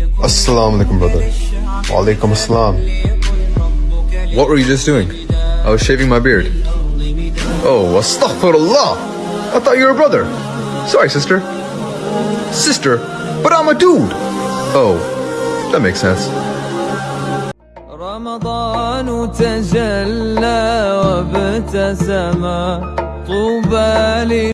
Assalamu alaikum, brother. Wa alaikum assalam. What were you just doing? I was shaving my beard. Oh, astaghfirullah. I thought you were a brother. Sorry, sister. Sister? But I'm a dude. Oh, that makes sense. رمضان تجلى وابتسم طوبى